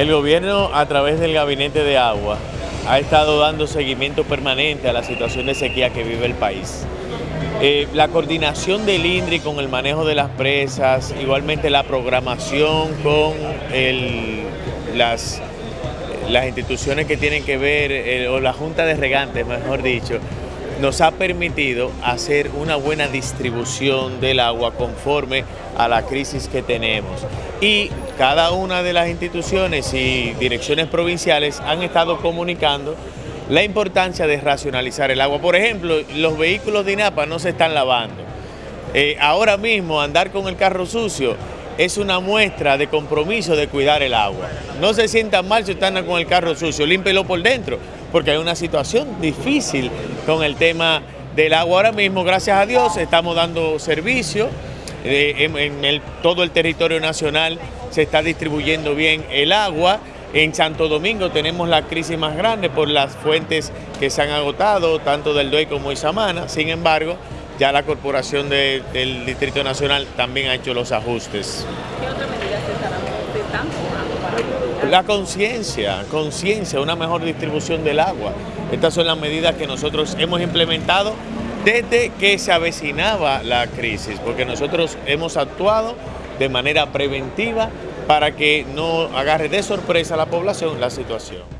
El gobierno a través del Gabinete de Agua ha estado dando seguimiento permanente a la situación de sequía que vive el país. Eh, la coordinación del INDRI con el manejo de las presas, igualmente la programación con las, las instituciones que tienen que ver, eh, o la Junta de Regantes, mejor dicho, nos ha permitido hacer una buena distribución del agua conforme a la crisis que tenemos. Y cada una de las instituciones y direcciones provinciales han estado comunicando la importancia de racionalizar el agua. Por ejemplo, los vehículos de INAPA no se están lavando. Eh, ahora mismo andar con el carro sucio es una muestra de compromiso de cuidar el agua. No se sientan mal si están con el carro sucio, límpelo por dentro, porque hay una situación difícil con el tema del agua. Ahora mismo, gracias a Dios, estamos dando servicio en, todo el territorio nacional, se está distribuyendo bien el agua. En Santo Domingo tenemos la crisis más grande por las fuentes que se han agotado, tanto del DOE como Isamana. Sin embargo, ya la Corporación del Distrito Nacional también ha hecho los ajustes. ¿Qué otras medidas se para La conciencia, conciencia, una mejor distribución del agua. Estas son las medidas que nosotros hemos implementado desde que se avecinaba la crisis, porque nosotros hemos actuado de manera preventiva para que no agarre de sorpresa a la población la situación.